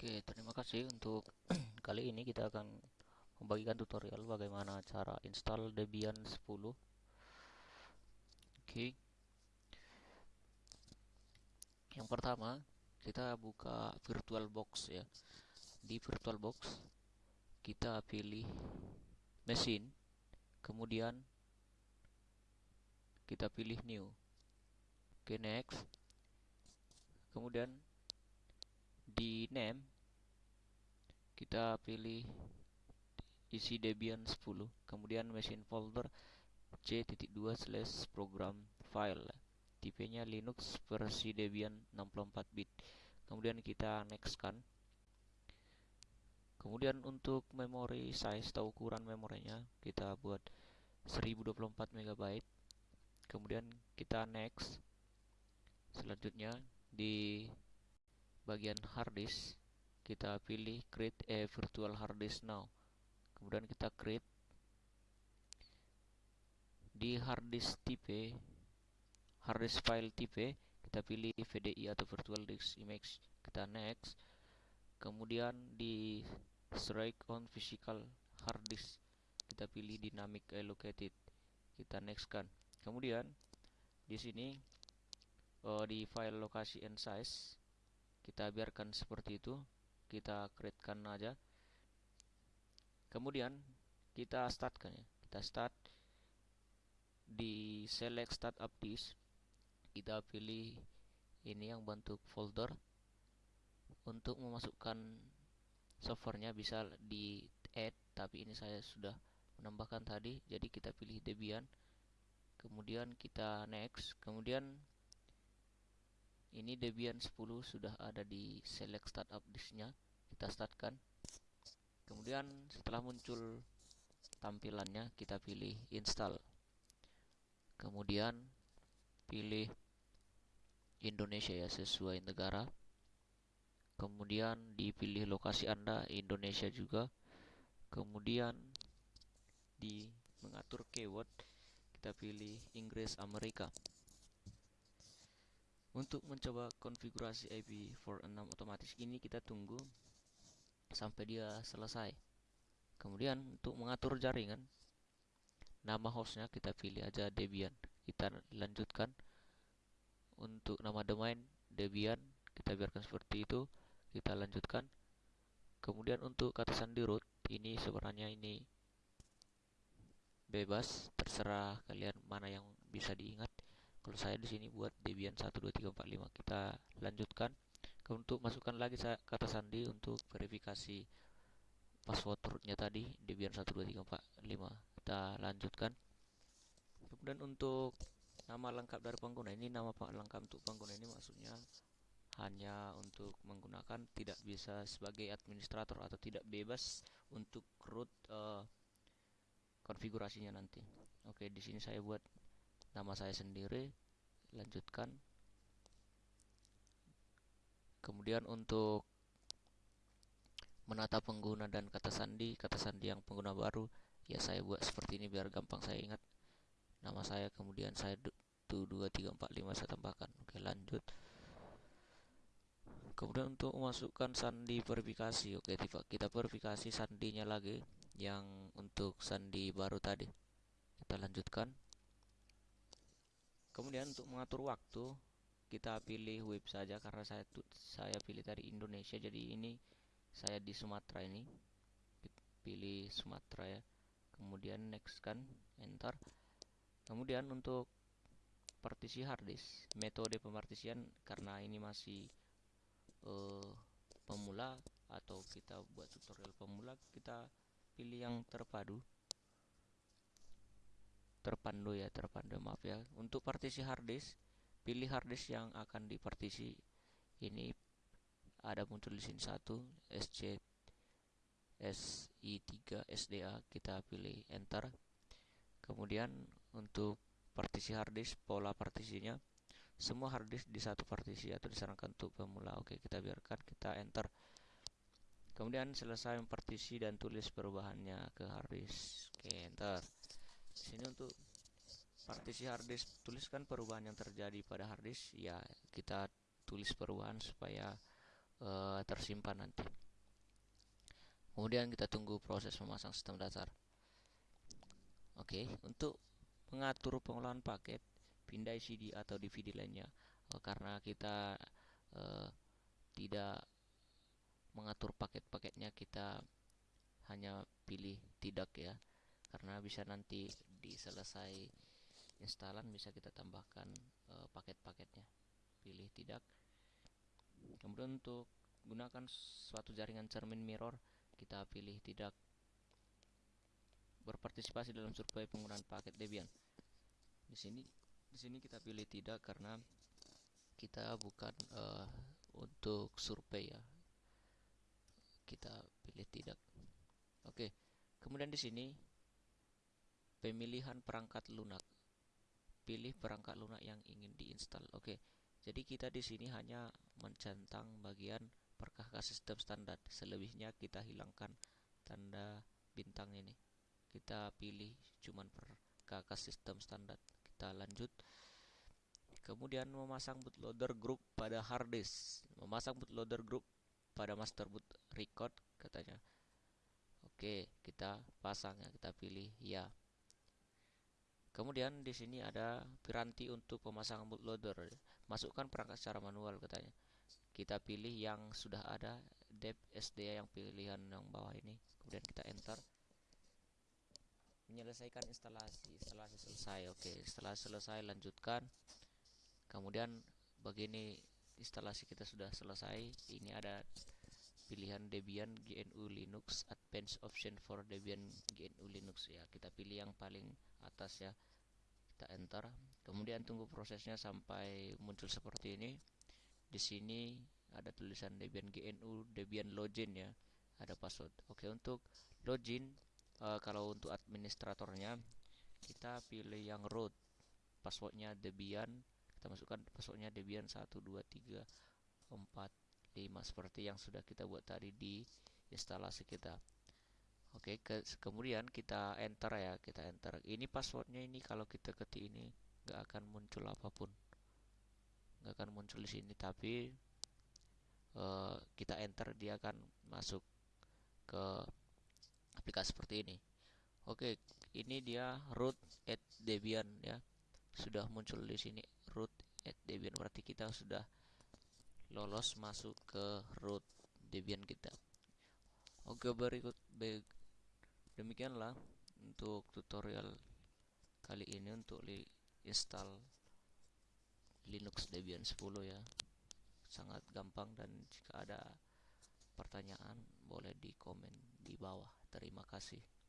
Oke, terima kasih untuk kali ini kita akan membagikan tutorial bagaimana cara install Debian 10. Oke. Yang pertama, kita buka VirtualBox ya. Di VirtualBox kita pilih mesin, kemudian kita pilih new. Oke, next. Kemudian di name kita pilih isi Debian 10 kemudian machine folder c.2 slash program file. Tipenya Linux versi Debian 64 bit. Kemudian kita next kan kemudian untuk memori size atau ukuran memorinya kita buat 1024 MB kemudian kita next selanjutnya di bagian hard disk kita pilih create a virtual hard disk now. Kemudian kita create di hard disk tipe hard disk file tipe kita pilih VDI atau virtual disk image kita next. Kemudian di strike on physical hard disk kita pilih dynamic allocated kita next kan. Kemudian di sini uh, di file lokasi and size kita biarkan seperti itu kita createkan aja. Kemudian kita startkan ya. Kita start di select startup disk kita pilih ini yang bentuk folder. Untuk memasukkan softwarenya bisa di add tapi ini saya sudah menambahkan tadi. Jadi kita pilih Debian. Kemudian kita next. Kemudian ini Debian 10 sudah ada di select startup disknya kita startkan. Kemudian setelah muncul tampilannya kita pilih install. Kemudian pilih Indonesia ya sesuai negara. Kemudian dipilih lokasi Anda Indonesia juga. Kemudian di mengatur keyword kita pilih Inggris Amerika untuk mencoba konfigurasi IP46 otomatis ini kita tunggu sampai dia selesai. Kemudian untuk mengatur jaringan, nama hostnya kita pilih aja Debian. Kita lanjutkan untuk nama domain Debian kita biarkan seperti itu. Kita lanjutkan. Kemudian untuk kata sandi root ini sebenarnya ini bebas terserah kalian mana yang bisa diingat kalau saya di sini buat Debian 1 2 3 4 5 kita lanjutkan. Untuk masukkan lagi kata sandi untuk verifikasi password rootnya tadi Debian 1 2 3 4 5 kita lanjutkan. Kemudian untuk nama lengkap dari pengguna ini nama lengkap untuk pengguna ini maksudnya hanya untuk menggunakan tidak bisa sebagai administrator atau tidak bebas untuk root uh, konfigurasinya nanti. Oke di sini saya buat nama saya sendiri lanjutkan. Kemudian untuk menata pengguna dan kata sandi kata sandi yang pengguna baru ya saya buat seperti ini biar gampang saya ingat. Nama saya kemudian saya tuh dua tiga empat lima saya tambahkan. Oke lanjut. Kemudian untuk memasukkan sandi verifikasi. Oke tiba kita verifikasi sandinya lagi yang untuk sandi baru tadi. Kita lanjutkan kemudian untuk mengatur waktu kita pilih web saja karena saya saya pilih dari Indonesia. Jadi ini saya di Sumatera ini. Pilih Sumatera ya. Kemudian next kan enter. Kemudian untuk partisi harddisk metode pemartisian karena ini masih uh, pemula atau kita buat tutorial pemula kita pilih yang terpadu terpandu ya terpandu maaf ya. Untuk partisi harddisk pilih harddisk yang akan dipartisi. Ini ada muncul di sini satu SC SI3 SDA kita pilih enter. Kemudian untuk partisi harddisk pola partisinya semua harddisk di satu partisi atau disarankan untuk pemula. Oke kita biarkan kita enter. Kemudian selesai mempartisi dan tulis perubahannya ke harddisk. Oke enter sini untuk partisi harddisk tuliskan perubahan yang terjadi pada harddisk ya kita tulis perubahan supaya uh, tersimpan nanti. Kemudian kita tunggu proses memasang sistem dasar. Oke untuk mengatur pengolahan paket pindah CD atau DVD lainnya uh, karena kita uh, tidak mengatur paket-paketnya kita hanya pilih tidak ya karena bisa nanti di selesai instalan bisa kita tambahkan uh, paket-paketnya pilih tidak kemudian untuk gunakan suatu jaringan cermin mirror kita pilih tidak berpartisipasi dalam survei penggunaan paket Debian. Di sini di sini kita pilih tidak karena kita bukan uh, untuk survei ya. Kita pilih tidak. Oke. Kemudian di sini pemilihan perangkat lunak. Pilih perangkat lunak yang ingin diinstal. Oke. Jadi kita di sini hanya mencentang bagian perkahkah sistem standar. Selebihnya kita hilangkan tanda bintang ini. Kita pilih cuman perkahkah sistem standar. Kita lanjut. Kemudian memasang bootloader group pada hard disk. Memasang bootloader group pada master boot record katanya. Oke kita pasang ya. Kita pilih ya kemudian di sini ada piranti untuk pemasangan bootloader masukkan perangkat secara manual katanya. Kita pilih yang sudah ada dep SD yang pilihan yang bawah ini. Kemudian kita enter. Menyelesaikan instalasi. Instalasi selesai oke. Setelah selesai lanjutkan. Kemudian begini instalasi kita sudah selesai. Ini ada pilihan Debian GNU Linux Advanced Option for Debian GNU Linux. Ya kita pilih yang paling atas ya. Kita enter. Kemudian tunggu prosesnya sampai muncul seperti ini. Di sini ada tulisan Debian GNU, Debian login ya, ada password. Oke, untuk login uh, kalau untuk administratornya kita pilih yang root. Passwordnya Debian, kita masukkan passwordnya Debian 1 2 3 4 5 seperti yang sudah kita buat tadi di instalasi kita. Oke, ke, kemudian kita enter ya, kita enter. Ini passwordnya ini kalau kita ketik ini nggak akan muncul apa pun nggak akan muncul di sini tapi uh, kita enter dia akan masuk ke aplikasi seperti ini oke ini dia root at debian ya sudah muncul di sini root at debian berarti kita sudah lolos masuk ke root debian kita. Oke berikut demikianlah untuk tutorial kali ini untuk install Linux Debian 10 ya. Sangat gampang dan jika ada pertanyaan boleh di komen di bawah. Terima kasih